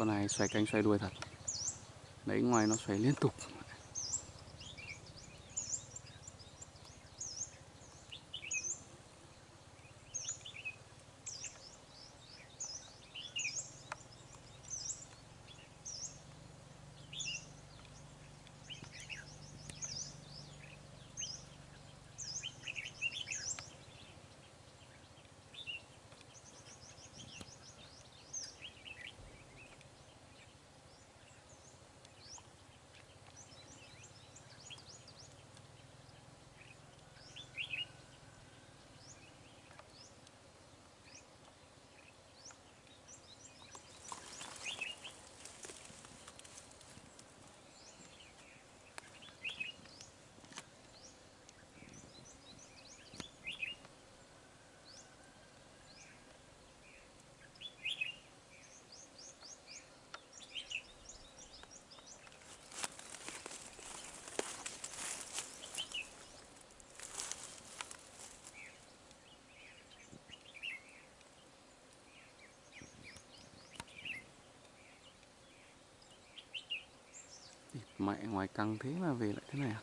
con này xoay cánh xoay đuôi thật. Đấy ngoài nó xoay liên tục. Mẹ ngoài căng thế mà về lại thế này à?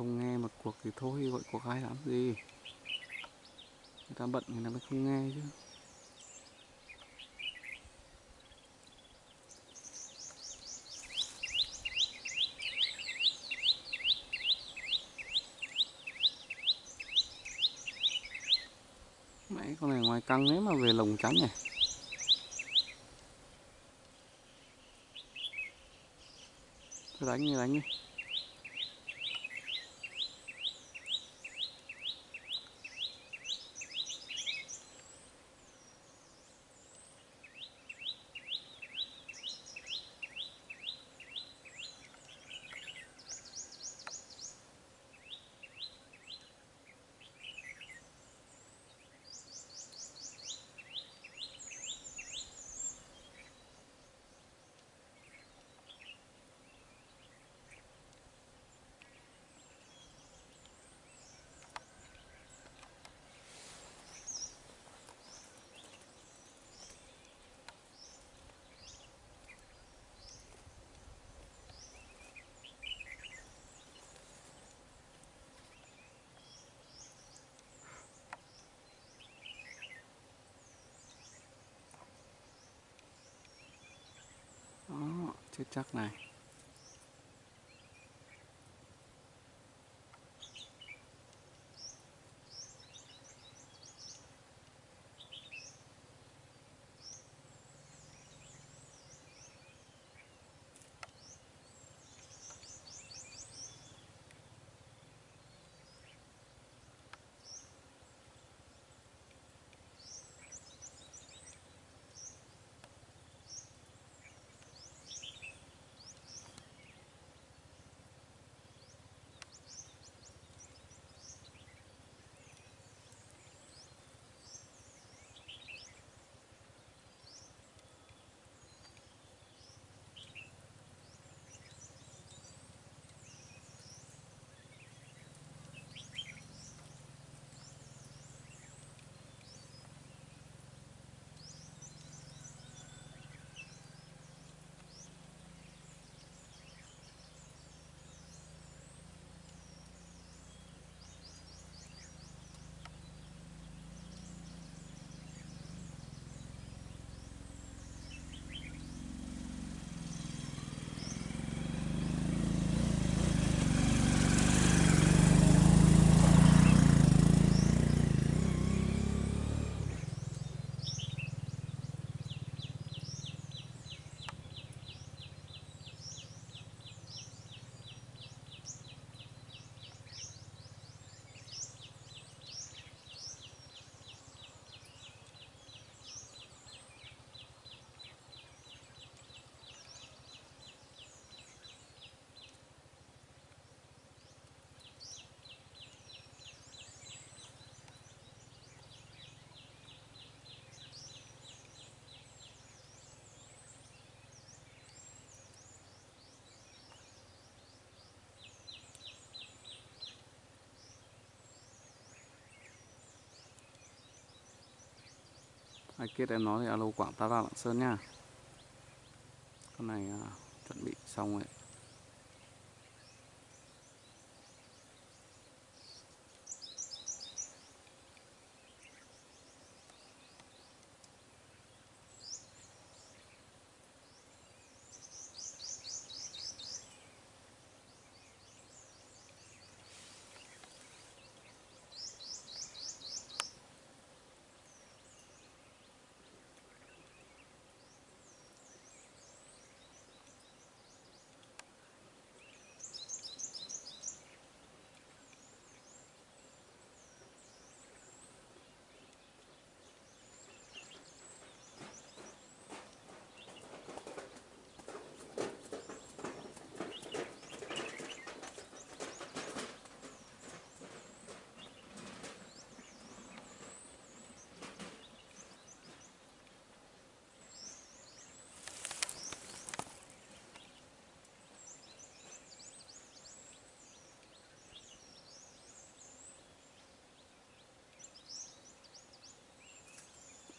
Không nghe một cuộc thì thôi, gọi cuộc ai làm gì? Người ta bận, người ta mới không nghe chứ. Mấy con này ngoài căng ấy mà về lồng trắng này đánh đi đánh đi. Chết chắc này. Ai kết em nói thì alo quảng ta ra lạng sơn nha. Con này à, chuẩn bị xong rồi.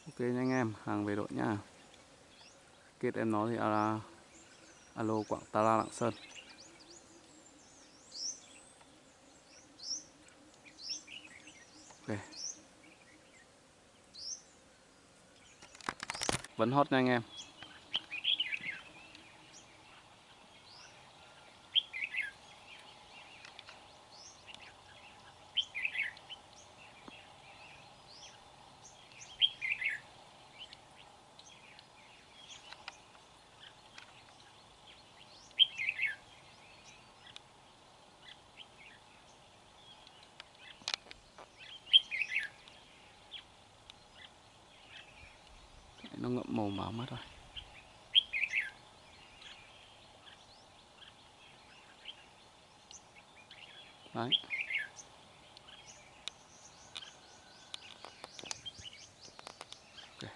Ok nha anh em hàng về đội nha kết em nói thì alo, alo quảng ta la lạng sơn. Ok. Vẫn hot nha anh em. Mù mờ mất rồi đấy ok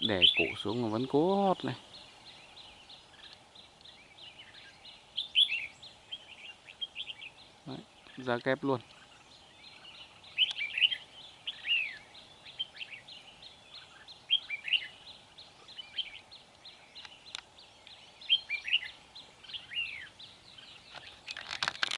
bị đè cổ xuống mà vẫn cố hót này. Đấy, ra kép luôn.